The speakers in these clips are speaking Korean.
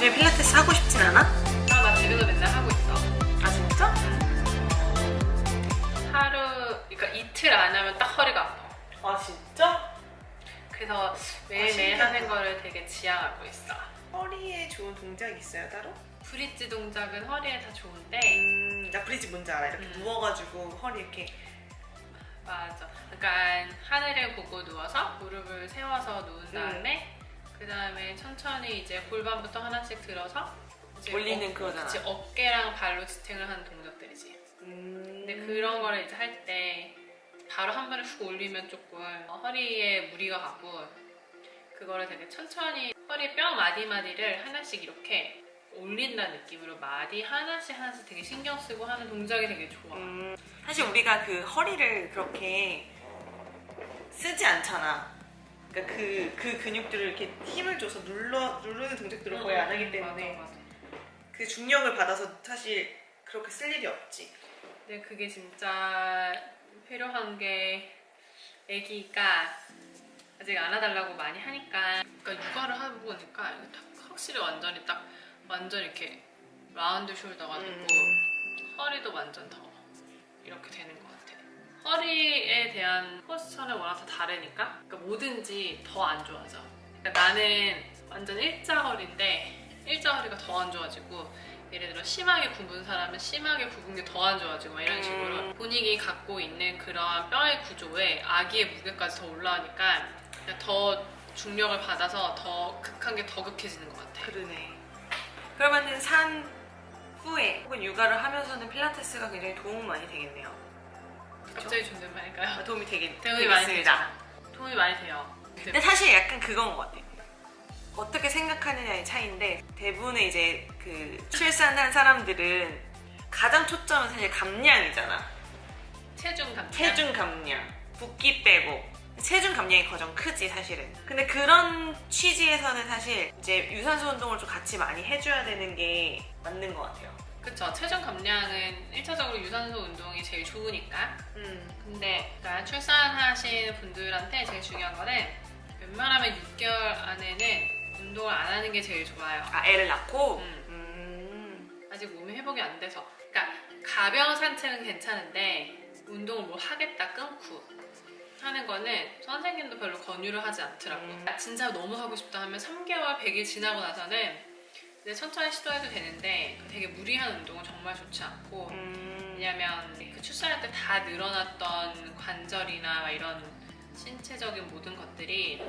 요즘에 필라테스 하고 싶진 않아? 아, 나 집에서 맨날 하고 있어. 아 진짜? 하루, 그러니까 이틀 안 하면 딱 허리가 아파. 아 진짜? 그래서 매일매일 신기하다. 하는 거를 되게 지향하고 있어. 허리에 좋은 동작 있어요 따로? 브릿지 동작은 허리에 다 좋은데 음, 나 브리지 뭔지 알아. 이렇게 음. 누워가지고 허리 이렇게 맞아. 약간 하늘을 보고 누워서 무릎을 세워서 누운 다음에 그 다음에 천천히 이제 골반부터 하나씩 들어서 올리는 그거잖아. 그치, 어깨랑 발로 지탱을 하는 동작들이지. 음... 근데 그런 거를 이제 할 때 바로 한 번에 훅 올리면 조금 허리에 무리가 가고 그거를 되게 천천히 허리 뼈 마디 마디를 하나씩 이렇게 올린다는 느낌으로 마디 하나씩 하나씩 되게 신경 쓰고 하는 동작이 되게 좋아. 음, 사실 우리가 그 허리를 그렇게 쓰지 않잖아. 그러니까 그, 그 근육들을 이렇게 힘을 줘서 눌러, 누르는 동작들을 거의 안 하기 때문에 맞아, 맞아. 그 중력을 받아서 사실 그렇게 쓸 일이 없지. 근데 그게 진짜 필요한 게 아기가 아직 안아달라고 많이 하니까 그러니까 육아를 하고 보니까 확실히 완전히 딱 완전 이렇게 라운드 숄더가 되고 음. 허리도 완전 더 이렇게 되는 허리에 대한 포스처는 워낙 다 다르니까 그러니까 뭐든지 더 안 좋아져. 그러니까 나는 완전 일자 허리인데 일자 허리가 더 안 좋아지고 예를 들어 심하게 굽은 사람은 심하게 굽은 게 더 안 좋아지고 막 이런 식으로 음. 본인이 갖고 있는 그런 뼈의 구조에 아기의 무게까지 더 올라가니까 그냥 더 중력을 받아서 더 극한 게 더 극해지는 것 같아. 그러네. 그러면은 산 후에 혹은 육아를 하면서는 필라테스가 굉장히 도움 많이 되겠네요. 갑자기 존댓말일까요? 아, 도움이 되겠, 도움이 많이. 되죠. 도움이 많이 돼요. 근데 사실 약간 그건 것 같아. 어떻게 생각하느냐의 차이인데 대부분의 이제 그 출산한 사람들은 가장 초점은 사실 감량이잖아. 체중 감량. 체중 감량, 붓기 빼고 체중 감량이 가장 크지 사실은. 근데 그런 취지에서는 사실 이제 유산소 운동을 좀 같이 많이 해줘야 되는 게 맞는 것 같아요. 그쵸. 체중 감량은 1차적으로 유산소 운동이 제일 좋으니까. 음. 근데 그러니까 출산하신 분들한테 제일 중요한 거는 웬만하면 6개월 안에는 운동을 안 하는 게 제일 좋아요. 아 애를 낳고. 음. 음. 아직 몸이 회복이 안 돼서. 그러니까 가벼운 산책은 괜찮은데 운동을 뭐 하겠다 끊고 하는 거는 선생님도 별로 권유를 하지 않더라고. 음. 진짜 너무 하고 싶다 하면 3개월, 100일 지나고 나서는 이제 천천히 시도해도 되는데 되게 무리한 운동은 정말 좋지 않고 음. 왜냐면 그 출산할 때 다 늘어났던 관절이나 막 이런 신체적인 모든 것들이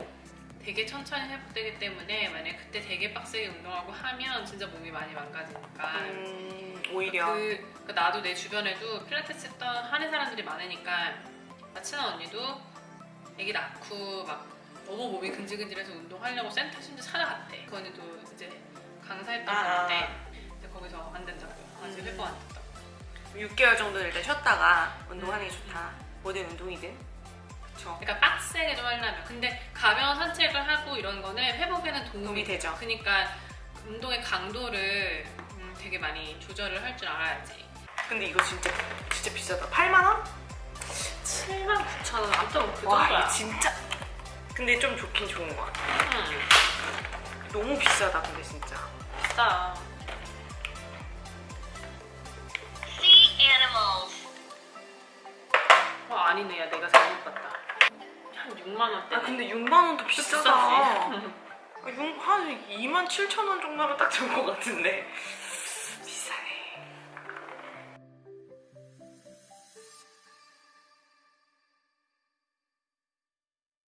되게 천천히 회복되기 때문에 만약 그때 되게 빡세게 운동하고 하면 진짜 몸이 많이 망가지니까 음, 오히려. 그, 그 나도 내 주변에도 필라테스 했던 하는 사람들이 많으니까 나 친한 언니도 애기 낳고 막 너무 몸이 근질근질해서 운동하려고 센터 심지어 찾아갔대 그 언니도 이제 강사했던 아. 분인데 근데 거기서 안 된다고 아직 음. 회복 안 됐다고 6개월 정도는 일단 쉬었다가 운동하는 게 좋다. 모든 운동이든. 그쵸. 그러니까 빡세게 좀 하려면 근데 가벼운 산책을 하고 이런 거는 회복에는 도움이, 도움이 되죠. 그러니까 운동의 강도를 음, 되게 많이 조절을 할 줄 알아야지 근데 이거 진짜 진짜 비싸다. 8만 원? 7만 9천 원 아무튼 그와 정도야 이거 진짜. 근데 좀 좋긴 좋은 것 같아. 음, 너무 비싸다 근데 진짜. 비싸 Sea animals. 어, 아니네 야 내가 잘못 봤다 한 6만 원대 아 근데 6만 원도 비싸다. 비싸지 아, 육- 한 2만 7천 원 정도로 딱 좋은 것 같은데.